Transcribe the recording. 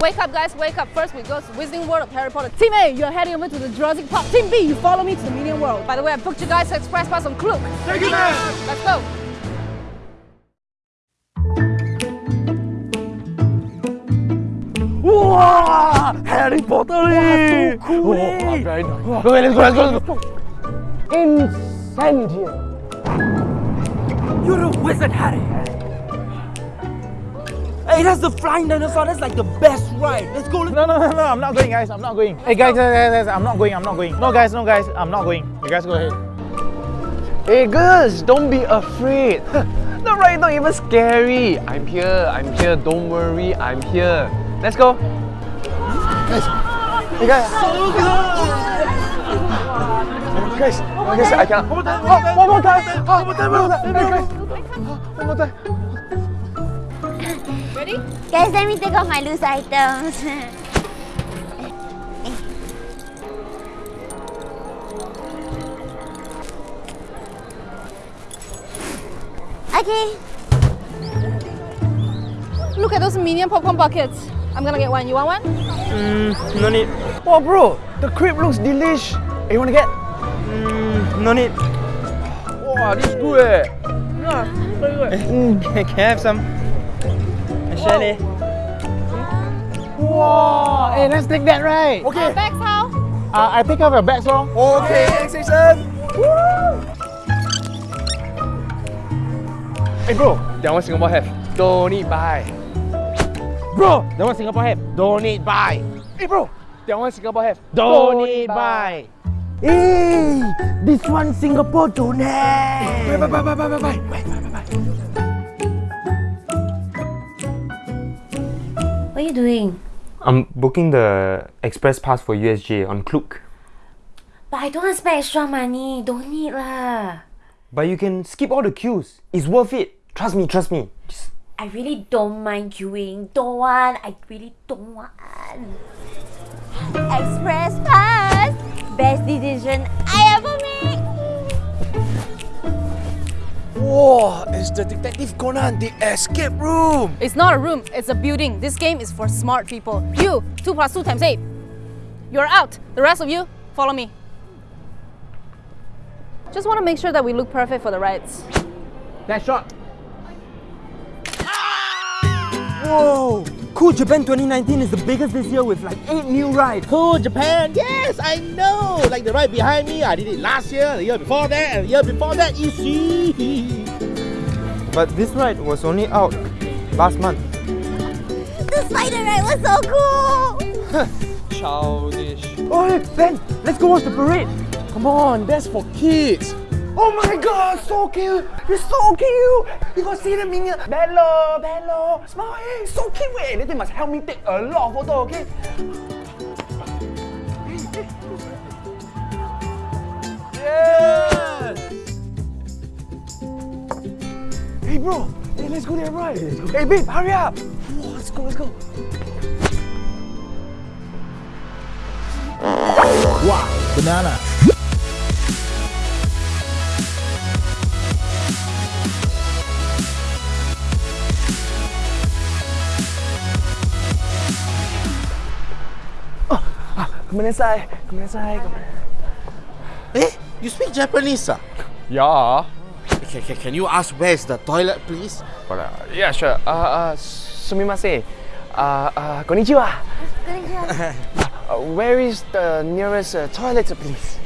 Wake up, guys, wake up. First, we go to Wizarding World of Harry Potter. Team A, you're heading over to the Jurassic Park. Team B, you follow me to the Minion World. By the way, I booked you guys express pass on Klook. Thank you, man. Let's go. Wow! Harry Potter! Wow, so cool, eh? very nice. Okay, let's go, let's go, let's go. Incendium. You're a wizard, Harry. Hey, that's the flying dinosaur. That's like the best ride. Let's go. No, no, no, no, I'm not going, guys. I'm not going. Hey, guys, guys, guys, guys, I'm not going. I'm not going. No, guys, no, guys, I'm not going. You guys go ahead. Hey, girls, don't be afraid. the ride not even scary. I'm here, I'm here. Don't worry, I'm here. Let's go. Guys, hey, guys. So Guys, guys, I can't. One more time, one more time. One more time, one more time. Hey, guys. One more time. Ready? Guys, let me take off my loose items. okay. Look at those Minion popcorn buckets. I'm gonna get one. You want one? Mm, no need. Oh, bro, the crepe looks delish. Hey, you wanna get? Mm, no need. Wow, this is good eh. Yeah, very good. Mm, can, can I have some? Share leh. Wow. Hey, let's take that, right? Our bags how? Uh, I take off your bags, lor. Okay, next station. Hey, bro, that one Singapore have. Don't need buy. Bro, that one Singapore have. Don't need buy. Hey, bro, that one Singapore have. Don't need buy. Hey, this one Singapore don't have. Bye, bye, bye, bye, bye, bye, bye. What are you doing? I'm booking the express pass for USJ on Klook. But I don't want to spend extra money. Don't need lah. But you can skip all the queues. It's worth it. Trust me, trust me. Just I really don't mind queuing. Don't want. I really don't want. Express pass. Best decision Whoa, it's the Detective Conan, the escape room. It's not a room, it's a building. This game is for smart people. You, 2 plus 2 times 8. You're out. The rest of you, follow me. Just want to make sure that we look perfect for the rides. That shot. Whoa! Cool Japan 2019 is the biggest this year with like 8 new rides. Cool Japan. Yes, I know. Like the ride behind me, I did it last year, the year before that, and the year before that. You see. But this ride was only out last month. The spider ride was so cool. Childish. Oh, hey, Ben, let's go watch the parade. Come on, that's for kids. Oh my god, so cute! You're so cute! You got see the minion? Bello, Bello, smile, so cute! Hey, they must help me take a lot of photo, okay? Hey bro, hey, let's go there right. Hey babe, hurry up! Whoa, let's go, let's go. Wow, banana. Kumanesai, kumanesai, Eh? You speak Japanese, ah? Yeah. Can, can, can you ask where is the toilet, please? But, uh, yeah, sure. Uh, uh, sumimasen. Uh, uh, konnichiwa. Uh, where is the nearest uh, toilet, please?